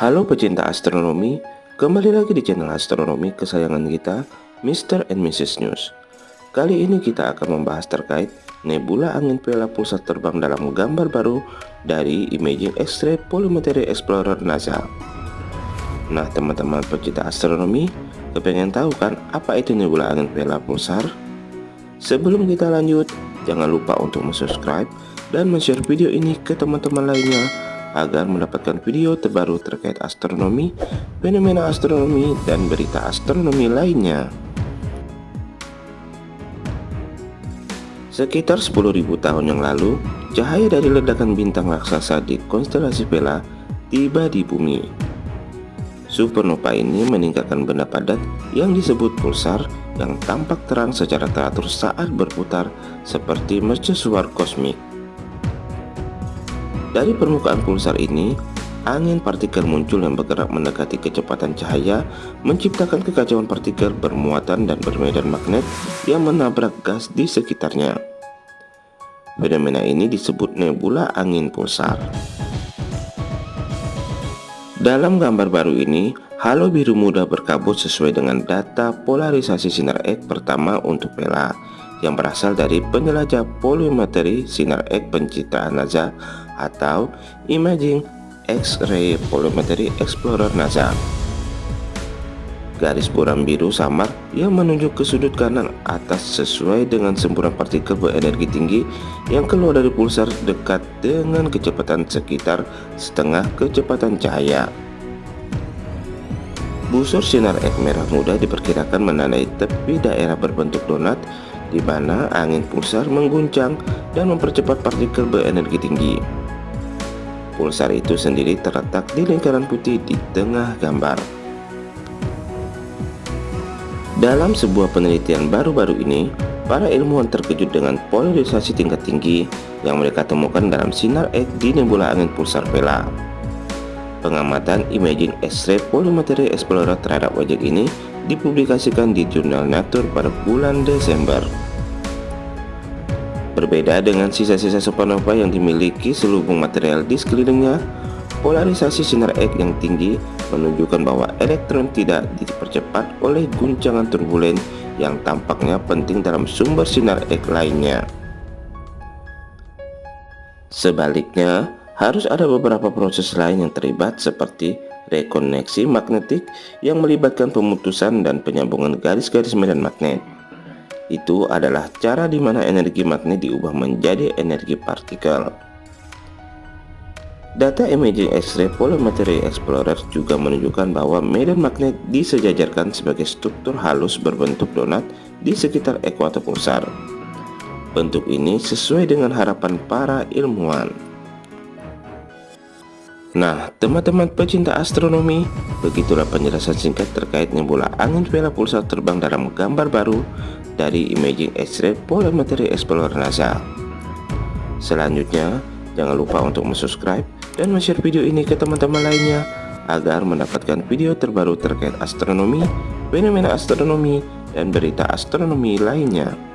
Halo pecinta astronomi, kembali lagi di channel astronomi kesayangan kita, Mr. and Mrs. News. Kali ini kita akan membahas terkait nebula angin Vela pusat terbang dalam gambar baru dari Imaging X-ray Polymetry Explorer NASA. Nah teman-teman pecinta astronomi, kepengen tahu kan apa itu nebula angin Vela pulsar? Sebelum kita lanjut, jangan lupa untuk subscribe dan share video ini ke teman-teman lainnya agar mendapatkan video terbaru terkait astronomi, fenomena astronomi, dan berita astronomi lainnya. Sekitar 10.000 tahun yang lalu, cahaya dari ledakan bintang raksasa di konstelasi Vela tiba di bumi. Supernova ini meninggalkan benda padat yang disebut pulsar yang tampak terang secara teratur saat berputar seperti mercusuar kosmik. Dari permukaan pulsar ini, angin partikel muncul yang bergerak mendekati kecepatan cahaya, menciptakan kekacauan partikel bermuatan dan bermedan magnet yang menabrak gas di sekitarnya. Fenomena ini disebut nebula angin pulsar. Dalam gambar baru ini, halo biru muda berkabut sesuai dengan data polarisasi sinar X pertama untuk Vela yang berasal dari penjelajah polimetri sinar X pencitraan NASA atau Imaging X-ray Polymetry Explorer NASA. Garis buram biru samar yang menunjuk ke sudut kanan atas sesuai dengan semburan partikel berenergi tinggi yang keluar dari pulsar dekat dengan kecepatan sekitar setengah kecepatan cahaya. Busur sinar X merah muda diperkirakan menandai tepi daerah berbentuk donat di mana angin pulsar mengguncang dan mempercepat partikel berenergi tinggi. Pulsar itu sendiri terletak di lingkaran putih di tengah gambar. Dalam sebuah penelitian baru-baru ini, para ilmuwan terkejut dengan polarisasi tingkat tinggi yang mereka temukan dalam sinar X di nebula angin pulsar Vela. Pengamatan Imaging X-ray Polymetry Explorer terhadap objek ini dipublikasikan di jurnal Nature pada bulan Desember. Berbeda dengan sisa-sisa supernova yang dimiliki seluruh material di sekelilingnya, polarisasi sinar X yang tinggi menunjukkan bahwa elektron tidak dipercepat oleh guncangan turbulen yang tampaknya penting dalam sumber sinar X lainnya. Sebaliknya, harus ada beberapa proses lain yang terlibat seperti rekoneksi magnetik yang melibatkan pemutusan dan penyambungan garis-garis medan magnet. Itu adalah cara di mana energi magnet diubah menjadi energi partikel. Data Imaging X-ray Polymetry Explorer juga menunjukkan bahwa medan magnet disejajarkan sebagai struktur halus berbentuk donat di sekitar ekuator pulsar. Bentuk ini sesuai dengan harapan para ilmuwan. Nah, teman-teman pecinta astronomi, begitulah penjelasan singkat terkait nebula angin Vela pulsar terbang dalam gambar baru dari Imaging X-ray Polymetry Explorer NASA. Selanjutnya, jangan lupa untuk subscribe dan share video ini ke teman-teman lainnya agar mendapatkan video terbaru terkait astronomi, fenomena astronomi, dan berita astronomi lainnya.